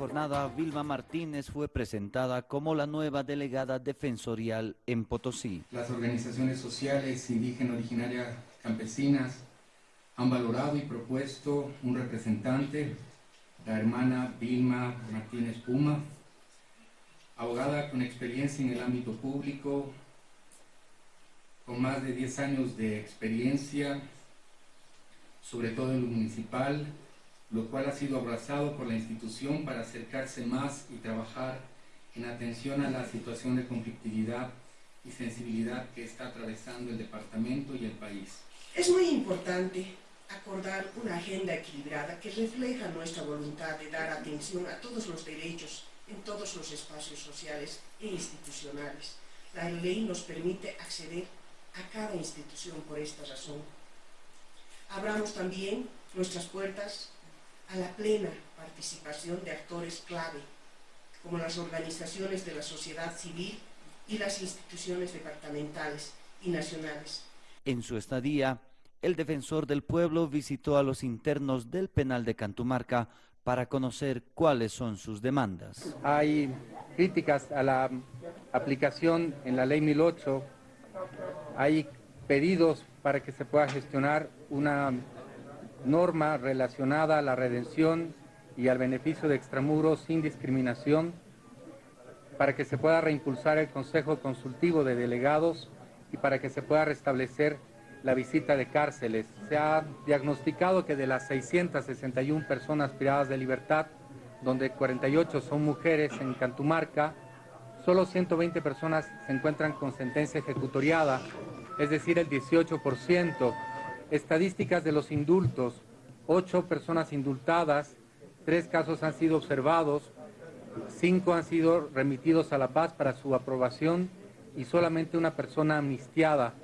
jornada, Vilma Martínez fue presentada como la nueva delegada defensorial en Potosí. Las organizaciones sociales indígenas originarias campesinas han valorado y propuesto un representante, la hermana Vilma Martínez Puma, abogada con experiencia en el ámbito público, con más de 10 años de experiencia, sobre todo en lo municipal, lo cual ha sido abrazado por la institución para acercarse más y trabajar en atención a la situación de conflictividad y sensibilidad que está atravesando el departamento y el país. Es muy importante acordar una agenda equilibrada que refleja nuestra voluntad de dar atención a todos los derechos en todos los espacios sociales e institucionales. La ley nos permite acceder a cada institución por esta razón. Abramos también nuestras puertas a la plena participación de actores clave, como las organizaciones de la sociedad civil y las instituciones departamentales y nacionales. En su estadía, el defensor del pueblo visitó a los internos del penal de Cantumarca para conocer cuáles son sus demandas. Hay críticas a la aplicación en la ley 1008, hay pedidos para que se pueda gestionar una norma relacionada a la redención y al beneficio de extramuros sin discriminación, para que se pueda reimpulsar el Consejo Consultivo de Delegados y para que se pueda restablecer la visita de cárceles. Se ha diagnosticado que de las 661 personas privadas de libertad, donde 48 son mujeres en Cantumarca, solo 120 personas se encuentran con sentencia ejecutoriada, es decir, el 18%. Estadísticas de los indultos, 8 personas indultadas, 3 casos han sido observados, 5 han sido remitidos a La Paz para su aprobación y solamente una persona amnistiada.